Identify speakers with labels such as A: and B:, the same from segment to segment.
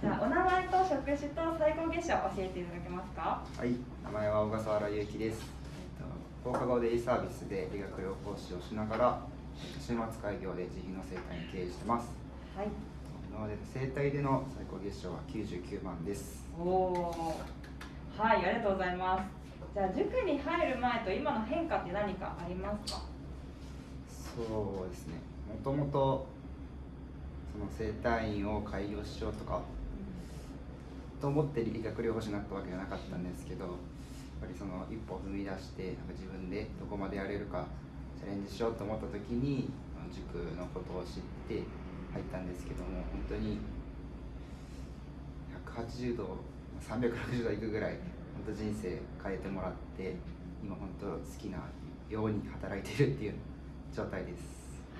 A: じゃあお名前と職種と最高月謝を教えていただけますか？
B: はい、名前は小笠原祐希です。えっと放課後デイサービスで理学療法士をしながら、週末開業で自費の生態に経営してます。
A: はい
B: なので生態での最高月賞は99万です。
A: おおはいありがとうございますじゃあ塾に入る前と今の変化って何かありますか？
B: そうですね。もともとその生態院を開業しようとかと思って理学療法士になったわけじゃなかったんですけど、やっぱりその一歩踏み出してなんか自分でどこまでやれるかチャレンジしようと思った時に塾のことを知って入ったんですけども本当に180度360度いくぐらい本当人生変えてもらって今本当好きなように働いてるっていう状態です。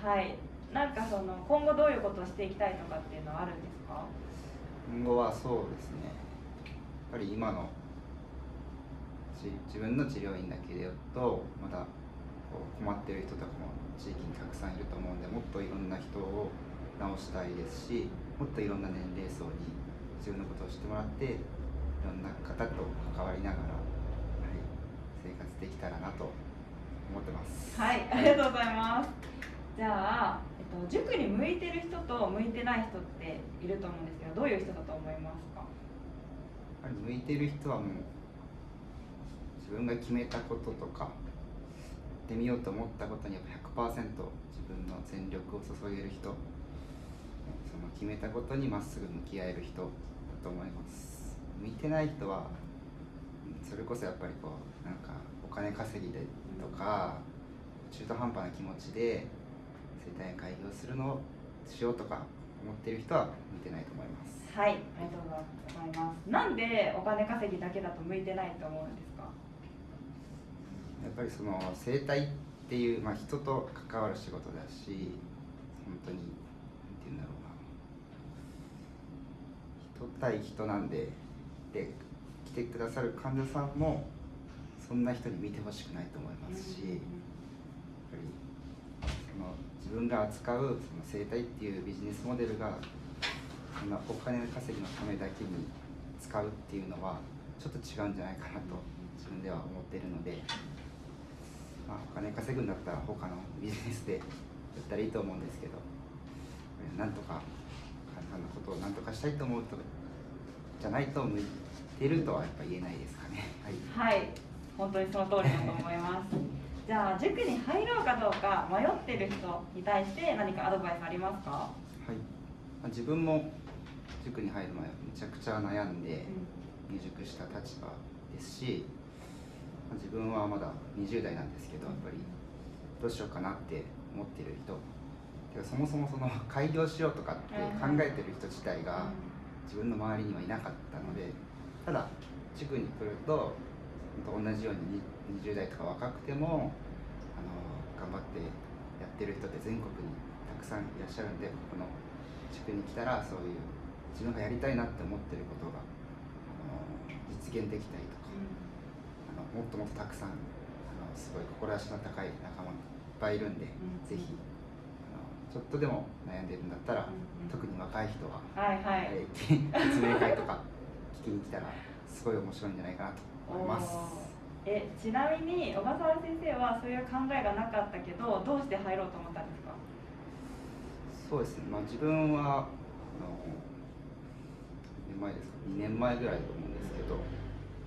A: はいなんかその今後どういうことをしていきたいとかっていうのはあるんですか？
B: 今後はそうですねやっぱり今の自分の治療院だけで言うとまだこう困ってる人とかも地域にたくさんいると思うんでもっといろんな人を治したいですしもっといろんな年齢層に自分のことを知ってもらっていろんな方と関わりながら、はい、生活できたらなと思ってます。
A: はいありがとうございますじゃあ、と、塾に向いてる人と向いてない人っていると思うんですけどどういう人だと思いますか？
B: 向いてる人はもう自分が決めたこととかやってみようと思ったことにやっぱ100%自分の全力を注げる人その決めたことにまっすぐ向き合える人だと思います。向いてない人はそれこそやっぱりこうなんかお金稼ぎでとか中途半端な気持ちで生態開業するのをしようとか思ってる人は向いてないと思います。
A: はいありがとうございます。なんでお金稼ぎだけだと向いてないと思うんですか？
B: やっぱりその生態っていう、まあ、人と関わる仕事だし本当になんて言うんだろうな。人対人なんでで来てくださる患者さんもそんな人に見てほしくないと思いますし、やっぱりその自分が扱うその生態っていうビジネスモデルがそんなお金稼ぎのためだけに使うっていうのはちょっと違うんじゃないかなと自分では思ってるので、まあ、お金稼ぐんだったら他のビジネスでやったらいいと思うんですけどなんとか患者さんのことをなんとかしたいと思うとじゃないと向いてるとはやっぱ言えないですかね。はい。
A: はい。本当にその通りだと思います。じゃあ塾に入ろうかどうか迷ってる人に対して何かアドバイスありますか、
B: はい。まあ、自分も塾に入る前はめちゃくちゃ悩んで入塾した立場ですし、まあ自分はまだ20代なんですけどやっぱりどうしようかなって思ってる人。そもそもその 開業しようとかって考えてる人自体が自分の周りにはいなかったのでただ塾に来ると本当同じようにに20代とか若くてもあの頑張ってやってる人って全国にたくさんいらっしゃるんでここの塾に来たらそういう自分がやりたいなって思ってることがあの実現できたりとかあのもっともっとたくさんあのすごい志の高い仲間がいっぱいいるんで、
A: ん。
B: ぜひあのちょっとでも悩んでるんだったら、
A: うんうん。
B: 特に若い人は、
A: はいはい、
B: えー 説明会とか聞きに来たらすごい面白いんじゃないかなと思います。
A: えちなみに小笠原先生はそういう考えがなかったけどどうして入ろうと思ったんですか？
B: そうですね、まあ、自分はあの何年前ですか？2年前ぐらいだと思うんですけど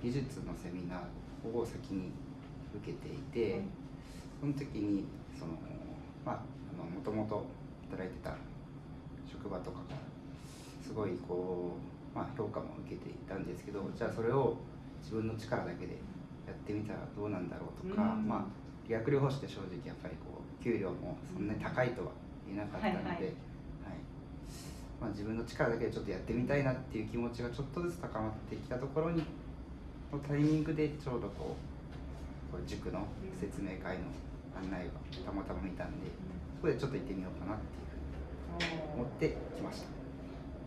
B: 技術のセミナーを先に受けていて、その時にそのまあもともと働いてた職場とかがすごいこう、まあ、評価も受けていたんですけどじゃあそれを自分の力だけでやってみたらどうなんだろうとか、
A: うん。
B: まあ理学療法士って正直やっぱりこう給料もそんなに高いとは言えなかったので、
A: はいはい。
B: はい。まあ、自分の力だけでちょっとやってみたいなっていう気持ちがちょっとずつ高まってきたところにのタイミングでちょうどこうこう塾の説明会の案内がたまたま見たんでそこでちょっと行ってみようかなっていうふうに思ってきました。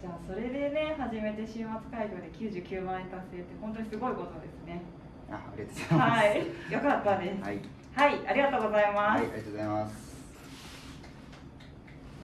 A: じゃあそれでね始めて週末開業で99万円達成って本当にすごいことですね。
B: あありがとうございます。
A: はい。よかったです。
B: はい、
A: はいありがとうございます、
B: はい、ありがとうございます。